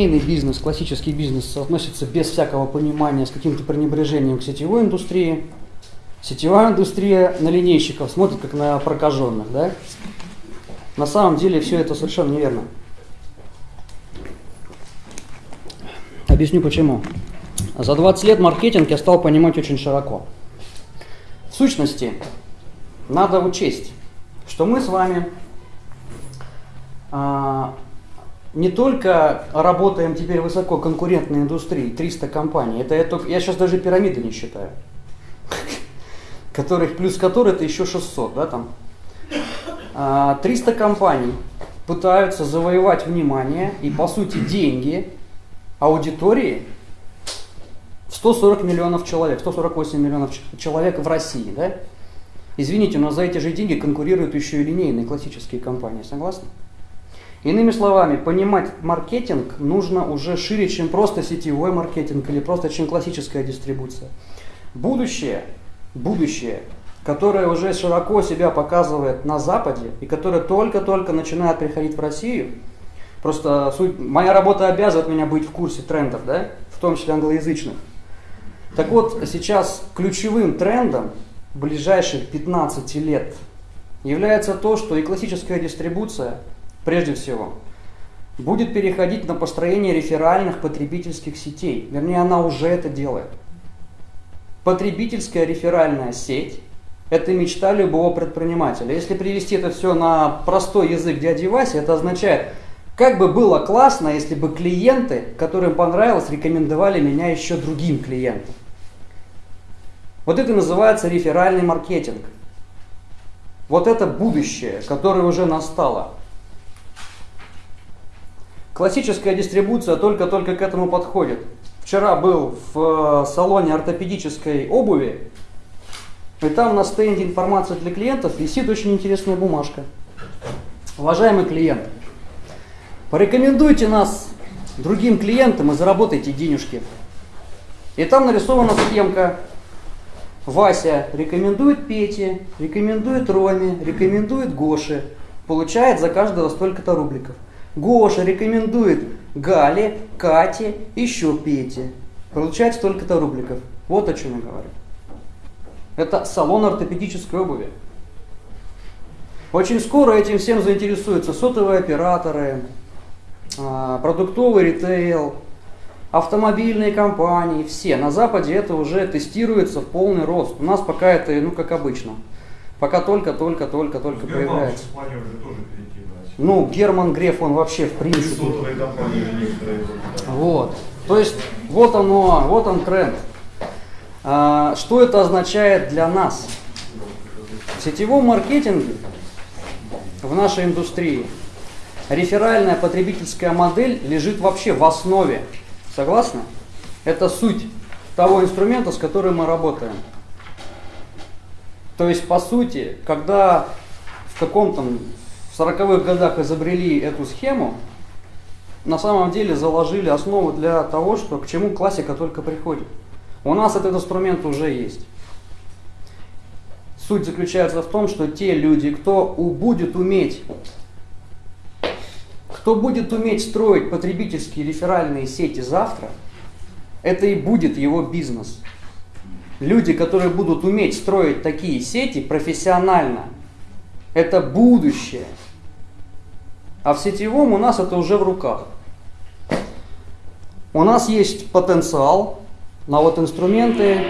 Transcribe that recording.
линейный бизнес, классический бизнес относится без всякого понимания, с каким-то пренебрежением к сетевой индустрии. Сетевая индустрия на линейщиков смотрит как на прокаженных, да? На самом деле все это совершенно неверно. Объясню почему. За 20 лет маркетинг я стал понимать очень широко. В сущности, надо учесть, что мы с вами а, не только работаем теперь в высококонкурентной индустрии, 300 компаний, это я, только, я сейчас даже пирамиды не считаю, которых, плюс которые это еще 600, да, там. 300 а, компаний пытаются завоевать внимание и, по сути, деньги аудитории в 140 миллионов человек, 148 миллионов человек в России, да? Извините, но за эти же деньги конкурируют еще и линейные классические компании, согласны? Иными словами, понимать маркетинг нужно уже шире, чем просто сетевой маркетинг или просто чем классическая дистрибуция. Будущее, будущее, которое уже широко себя показывает на Западе и которое только-только начинает приходить в Россию, просто суть, моя работа обязывает меня быть в курсе трендов, да, в том числе англоязычных. Так вот, сейчас ключевым трендом ближайших 15 лет является то, что и классическая дистрибуция – прежде всего, будет переходить на построение реферальных потребительских сетей. Вернее, она уже это делает. Потребительская реферальная сеть – это мечта любого предпринимателя. Если привести это все на простой язык дяди Васи, это означает, как бы было классно, если бы клиенты, которым понравилось, рекомендовали меня еще другим клиентам. Вот это называется реферальный маркетинг. Вот это будущее, которое уже настало. Классическая дистрибуция только-только к этому подходит. Вчера был в э, салоне ортопедической обуви, и там на стенде информация для клиентов висит очень интересная бумажка. Уважаемый клиент, порекомендуйте нас другим клиентам и заработайте денежки. И там нарисована схемка. Вася рекомендует Пете, рекомендует Роме, рекомендует Гоше. Получает за каждого столько-то рубликов. Гоша рекомендует Гале, Кате, еще Пете. Получает столько-то рубликов. Вот о чем я говорю. Это салон ортопедической обуви. Очень скоро этим всем заинтересуются сотовые операторы, а, продуктовый ритейл, автомобильные компании, все. На Западе это уже тестируется в полный рост. У нас пока это, ну, как обычно. Пока только-только-только-только появляется. Ну, Герман Греф, он вообще в принципе. Вот. То есть, вот оно, вот он тренд. А, что это означает для нас? В сетевом маркетинге в нашей индустрии реферальная потребительская модель лежит вообще в основе. Согласны? Это суть того инструмента, с которым мы работаем. То есть, по сути, когда в каком-то в 40-х годах изобрели эту схему, на самом деле заложили основу для того, что к чему классика только приходит. У нас этот инструмент уже есть. Суть заключается в том, что те люди, кто будет уметь, кто будет уметь строить потребительские реферальные сети завтра, это и будет его бизнес. Люди, которые будут уметь строить такие сети профессионально, это будущее. А в сетевом у нас это уже в руках. У нас есть потенциал на вот инструменты